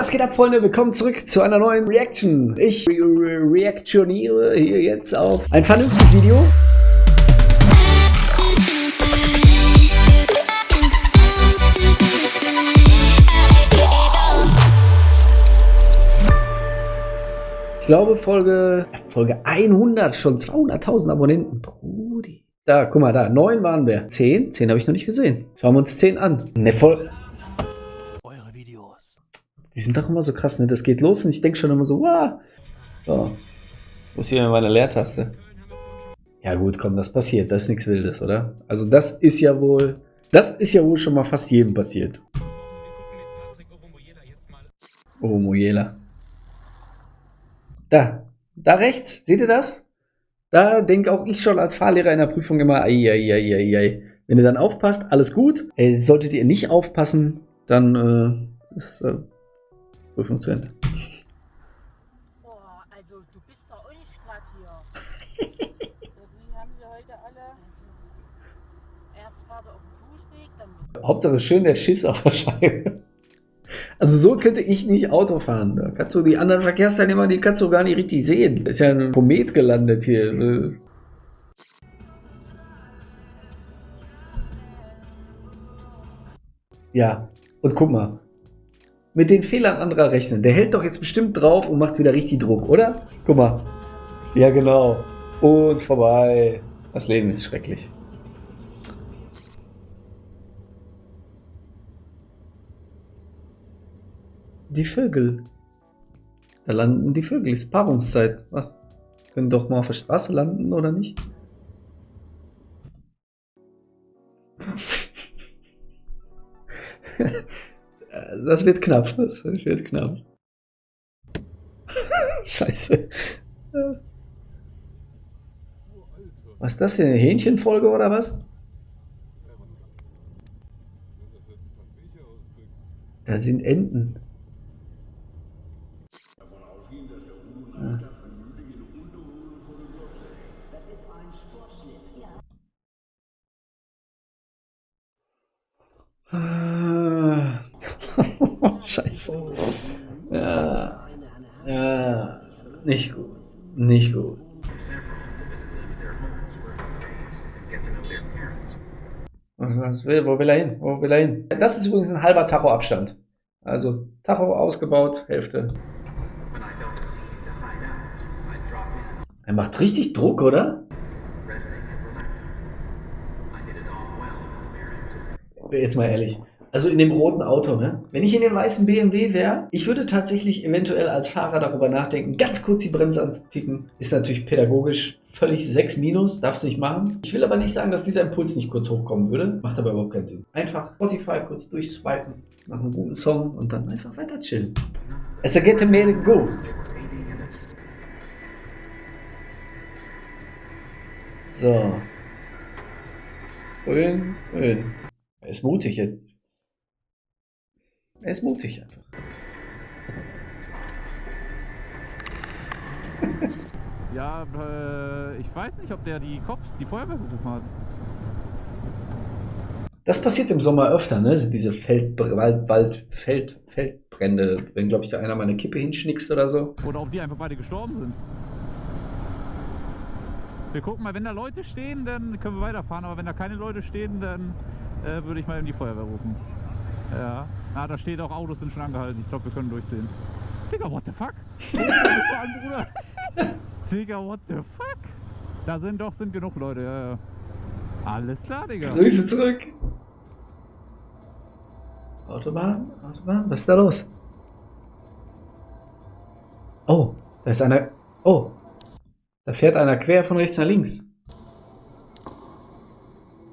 Was geht ab, Freunde? Willkommen zurück zu einer neuen Reaction. Ich re re reaktioniere hier jetzt auf ein vernünftiges Video. Ich glaube, Folge, Folge 100, schon 200.000 Abonnenten. Brudi. Da, guck mal, da, 9 waren wir. 10? 10 habe ich noch nicht gesehen. Schauen wir uns 10 an. Ne, Folge. Die sind doch immer so krass, ne? Das geht los und ich denke schon immer so, wow. So. Wo ist hier meine Leertaste? Ja gut, komm, das passiert. Das ist nichts Wildes, oder? Also das ist ja wohl, das ist ja wohl schon mal fast jedem passiert. Oh, Mojela. Da, da rechts, seht ihr das? Da denke auch ich schon als Fahrlehrer in der Prüfung immer, ei, ei, ei, ei, ei. Wenn ihr dann aufpasst, alles gut. Ey, solltet ihr nicht aufpassen, dann äh, ist, äh, Prüfung zu Ende. Boah, also du bist bei uns gerade hier. Irgendwie haben sie heute alle erst gerade auf dem Fußweg, dann Hauptsache schön der Schiss auf der Scheibe. Also so könnte ich nicht Auto fahren. Da kannst du die anderen Verkehrsteilnehmer, die kannst du gar nicht richtig sehen. Ist ja ein Komet gelandet hier. Ja, und guck mal. Mit den Fehlern anderer rechnen. Der hält doch jetzt bestimmt drauf und macht wieder richtig Druck, oder? Guck mal. Ja, genau. Und vorbei. Das Leben ist schrecklich. Die Vögel. Da landen die Vögel. Ist Paarungszeit. Was? Können doch mal auf der Straße landen, oder nicht? Das wird knapp. Das wird knapp. Scheiße. Was ist das hier? Eine Hähnchenfolge oder was? Da sind Enten. Ah. Scheiße. Ja. Ja. Nicht gut. Nicht gut. Was will, wo will er hin? Wo will er hin? Das ist übrigens ein halber Tacho-Abstand. Also Tacho ausgebaut, Hälfte. Er macht richtig Druck, oder? Jetzt mal ehrlich. Also in dem roten Auto, ne? Wenn ich in dem weißen BMW wäre, ich würde tatsächlich eventuell als Fahrer darüber nachdenken, ganz kurz die Bremse anzuticken. Ist natürlich pädagogisch völlig 6 minus, darfst nicht machen. Ich will aber nicht sagen, dass dieser Impuls nicht kurz hochkommen würde. Macht aber überhaupt keinen Sinn. Einfach Spotify kurz durchswipen, nach einem guten Song und dann einfach weiter chillen. Es ergeht mir gut. So. Grün, grün. Er ist mutig jetzt. Er ist mutig einfach. Ja, äh, ich weiß nicht, ob der die Cops, die Feuerwehr gerufen hat. Das passiert im Sommer öfter, ne? Diese Feldbr Wald, Wald, Feld, Feldbrände, wenn, glaube ich, da einer mal eine Kippe hinschnickst oder so. Oder ob die einfach beide gestorben sind. Wir gucken mal, wenn da Leute stehen, dann können wir weiterfahren, aber wenn da keine Leute stehen, dann äh, würde ich mal in die Feuerwehr rufen. Ja. Ah, da steht auch Autos sind schon angehalten. Ich glaube, wir können durchziehen. Digga, what the fuck? Bruder. Digga, what the fuck? Da sind doch sind genug Leute, ja, ja. Alles klar, Digga. Grüße zurück. Autobahn, Autobahn, was ist da los? Oh, da ist einer. Oh, da fährt einer quer von rechts nach links.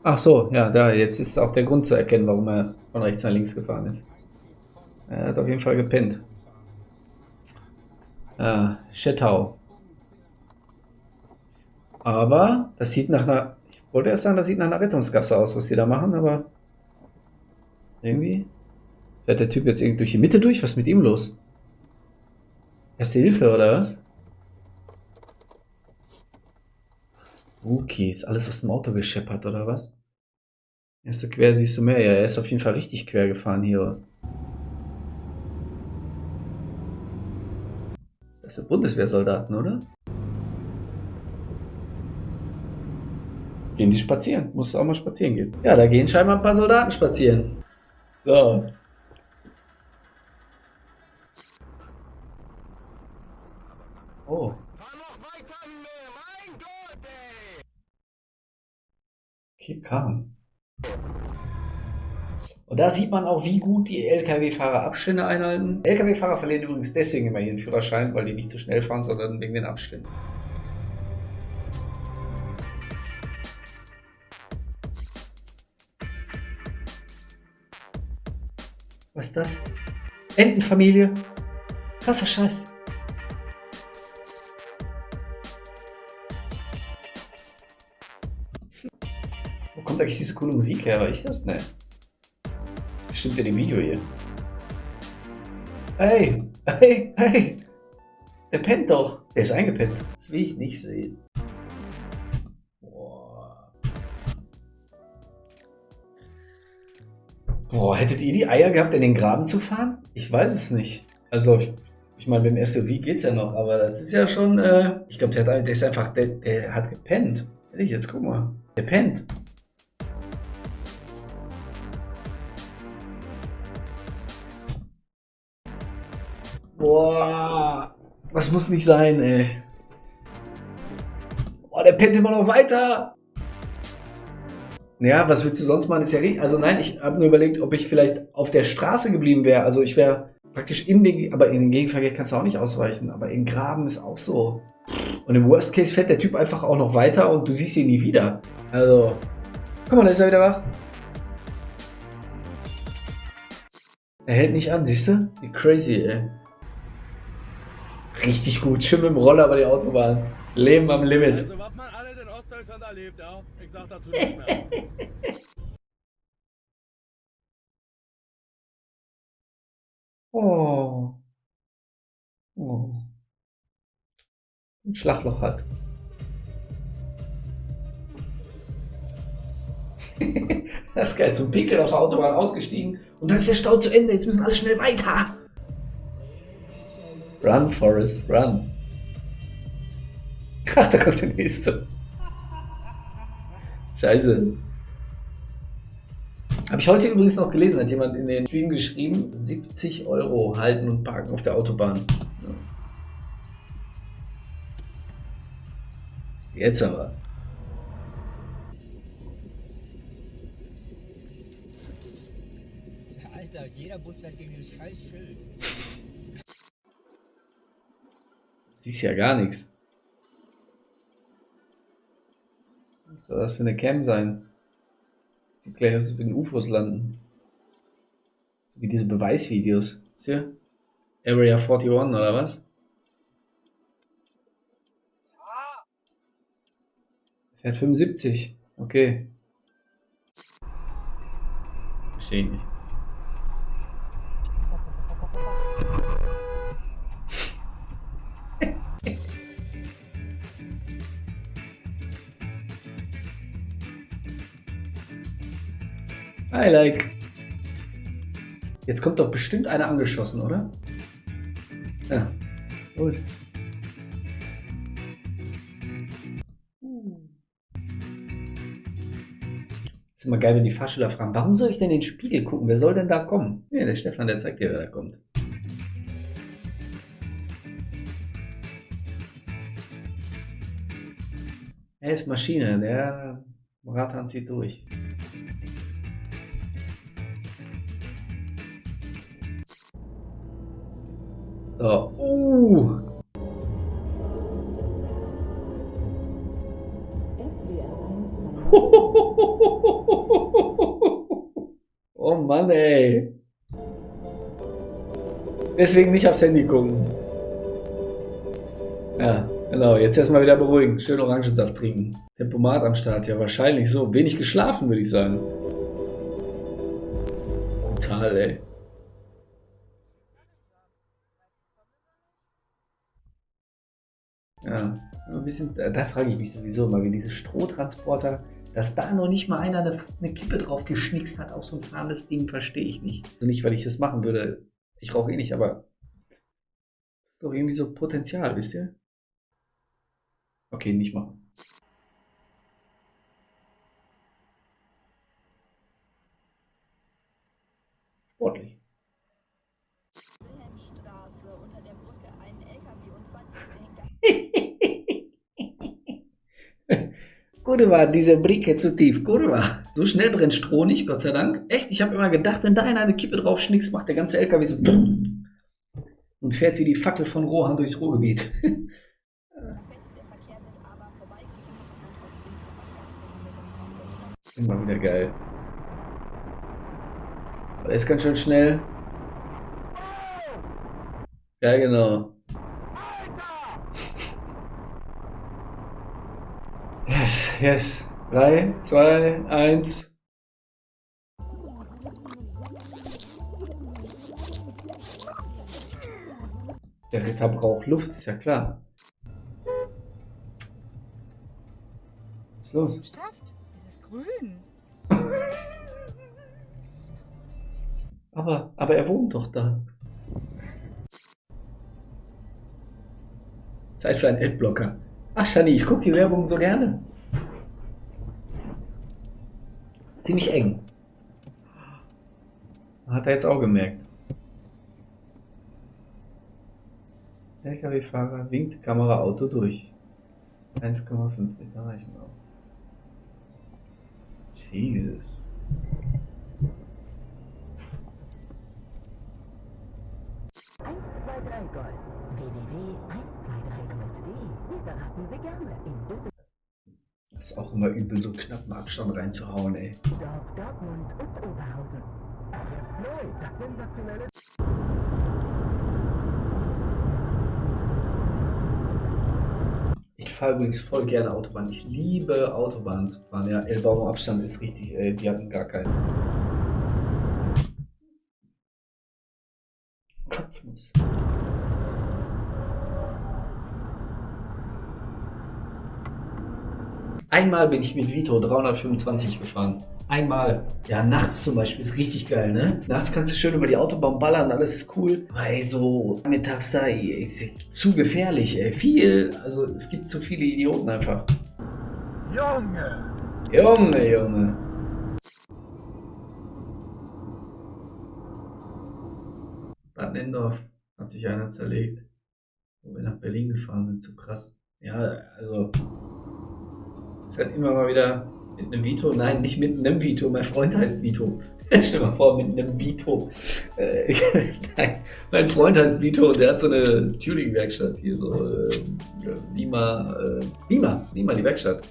Ach so, ja, da, jetzt ist auch der Grund zu erkennen, warum er von rechts nach links gefahren ist. Er hat auf jeden Fall gepennt. Ah, Schettau. Aber das sieht nach einer... Ich wollte erst sagen, das sieht nach einer Rettungsgasse aus, was sie da machen, aber... Irgendwie... Fährt der Typ jetzt irgendwie durch die Mitte durch? Was ist mit ihm los? Erste Hilfe, oder was? Spooky, ist alles aus dem Auto gescheppert, oder was? Erste quer siehst du mehr. Ja, er ist auf jeden Fall richtig quer gefahren hier. Das sind Bundeswehrsoldaten, oder? Gehen die spazieren? Musst du auch mal spazieren gehen. Ja, da gehen scheinbar ein paar Soldaten spazieren. So. Oh. Okay, kam. Und da sieht man auch, wie gut die Lkw-Fahrer Abstände einhalten. Lkw-Fahrer verlieren übrigens deswegen immer ihren Führerschein, weil die nicht zu schnell fahren, sondern wegen den Abständen. Was ist das? Entenfamilie? Krasser Scheiß. Wo kommt eigentlich diese coole Musik her? War ich das? Ne. Bestimmt in dem Video hier. Hey, hey, hey. Der pennt doch. Der ist eingepennt. Das will ich nicht sehen. Boah. Boah, hättet ihr die Eier gehabt, in den Graben zu fahren? Ich weiß es nicht. Also, ich meine, beim SUV geht's ja noch, aber das ist ja schon, äh, ich glaube, der, der ist einfach, der, der hat gepennt. Ehrlich, jetzt guck mal. Der pennt. Boah, das muss nicht sein, ey. Boah, der pennt immer noch weiter. Ja, was willst du sonst machen? Ist ja richtig. Also nein, ich habe nur überlegt, ob ich vielleicht auf der Straße geblieben wäre. Also ich wäre praktisch in den, aber in den Gegenverkehr kannst du auch nicht ausweichen. Aber in Graben ist auch so. Und im Worst Case fährt der Typ einfach auch noch weiter und du siehst ihn nie wieder. Also, guck mal, da ist er wieder wach. Er hält nicht an, siehst du? Wie crazy, ey. Richtig gut. Schön mit dem Roller über die Autobahn. Leben am Limit. Also, was man alles in Ostdeutschland erlebt, ja? Ich sag dazu nichts mehr. Oh. Oh. Ein Schlagloch hat. das ist geil. Zum Pickel auf der Autobahn ausgestiegen. Und dann ist der Stau zu Ende. Jetzt müssen alle schnell weiter. Run, Forrest, run. Ach, da kommt der nächste. Scheiße. Habe ich heute übrigens noch gelesen, hat jemand in den Stream geschrieben, 70 Euro halten und parken auf der Autobahn. Jetzt aber. Alter, jeder Bus fährt gegen dieses scheiß Schild. Siehst ja gar nichts. Was soll das für eine Cam sein? Sieht gleich aus, als würden UFOs landen. So wie diese Beweisvideos. Siehst du? Area 41 oder was? Fährt 75. Okay. Verstehe ich nicht. I like. Jetzt kommt doch bestimmt einer angeschossen, oder? Ja, gut. Ist immer geil, wenn die Fahrschüler fragen, warum soll ich denn in den Spiegel gucken? Wer soll denn da kommen? Ja, der Stefan, der zeigt dir, wer da kommt. Er ist Maschine, der Ratan zieht durch. So. Uh. Oh Mann, ey. Deswegen nicht aufs Handy gucken. Ja, genau. Jetzt erstmal wieder beruhigen. Schön Orangensaft trinken. Tempomat am Start. Ja, wahrscheinlich so. Wenig geschlafen, würde ich sagen. Brutal, ey. Ja, ein bisschen, da, frage ich mich sowieso immer, wie diese Strohtransporter, dass da noch nicht mal einer eine, eine Kippe drauf geschnickst hat auf so ein fahrendes Ding, verstehe ich nicht. Also nicht, weil ich das machen würde. Ich rauche eh nicht, aber ist doch irgendwie so Potenzial, wisst ihr? Okay, nicht machen. Sportlich. Wilhelmstraße unter der Brücke einen LKW-Unfall. Der hängt da. Kurwa, diese Brücke zu tief. Kurwa. So schnell brennt Stroh nicht, Gott sei Dank. Echt, ich habe immer gedacht, wenn da einer eine Kippe drauf schnickst, macht der ganze LKW so und fährt wie die Fackel von Rohan durchs Ruhrgebiet. Immer wieder geil. Aber der ist ganz schön schnell. Ja, genau. Yes, yes. 3, 2, 1. Der Ritter braucht Luft, ist ja klar. Was ist los? Stefft, es ist grün. Aber, aber er wohnt doch da. Zeit für einen Adblocker. Ach, Shani, ich gucke die Werbung so gerne. Ist ziemlich eng. Hat er jetzt auch gemerkt. LKW-Fahrer winkt Kamera Auto durch. 1,5 Liter reichen auch. Jesus. Das ist auch immer übel, so knappen Abstand reinzuhauen, ey. Ich fahre übrigens voll gerne Autobahn. Ich liebe Autobahn zu fahren. Ja, Elbaumer Abstand ist richtig, ey, die hatten gar keinen. Kopfnuss. Einmal bin ich mit Vito 325 gefahren. Einmal. Ja, nachts zum Beispiel ist richtig geil, ne? Nachts kannst du schön über die Autobahn ballern, alles ist cool. Ey, so mittags da, ist zu gefährlich, ey. Viel, also es gibt zu viele Idioten einfach. Junge! Junge, Junge. Bad Nendorf hat sich einer zerlegt. Wo wir nach Berlin gefahren sind, so krass. Ja, also. Ist halt immer mal wieder mit einem Vito. Nein, nicht mit einem Vito. Mein Freund heißt Vito. Stell dir mal vor, mit einem Vito. Äh, nein, mein Freund heißt Vito und der hat so eine Tuning-Werkstatt hier, so äh, Lima, äh, Lima, Lima, die Werkstatt.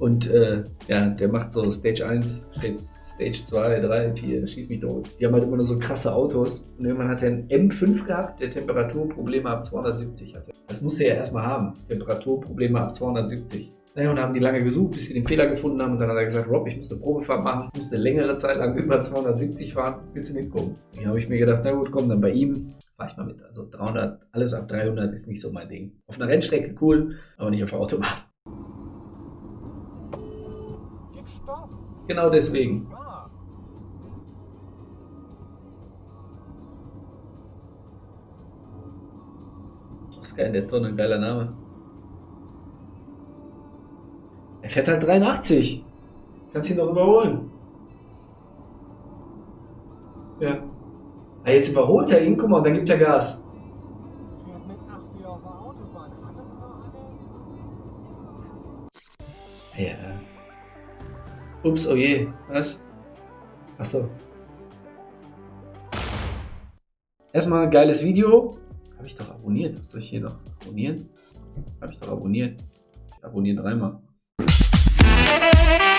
Und äh, ja, der macht so Stage 1, Stage 2, 3, 4, schieß mich tot. Die haben halt immer nur so krasse Autos. Und irgendwann hat er einen M5 gehabt, der Temperaturprobleme ab 270 hatte. Das muss er ja erstmal haben. Temperaturprobleme ab 270. Naja, und haben die lange gesucht, bis sie den Fehler gefunden haben. Und dann hat er gesagt, Rob, ich muss eine Probefahrt machen, ich muss eine längere Zeit lang über 270 fahren. Willst du mitkommen? Hier habe ich mir gedacht, na gut, komm, dann bei ihm fahre ich mal mit. Also 300, alles ab 300 ist nicht so mein Ding. Auf einer Rennstrecke cool, aber nicht auf der Autobahn. Gib Stoff. Genau deswegen. Ja. Oscar in der Tonne, geiler Name. Er fährt halt 83. Kannst ihn doch überholen. Ja. Ah, jetzt überholt er ihn, guck mal, und dann gibt er Gas. Fährt mit 80 auf der Autobahn. Hat das noch alle? Ja. Ups, oh je. Was? Achso. Erstmal ein geiles Video. Habe ich doch abonniert. Was soll ich hier noch abonnieren? Habe ich doch abonniert. Ich abonniere dreimal. Thank you.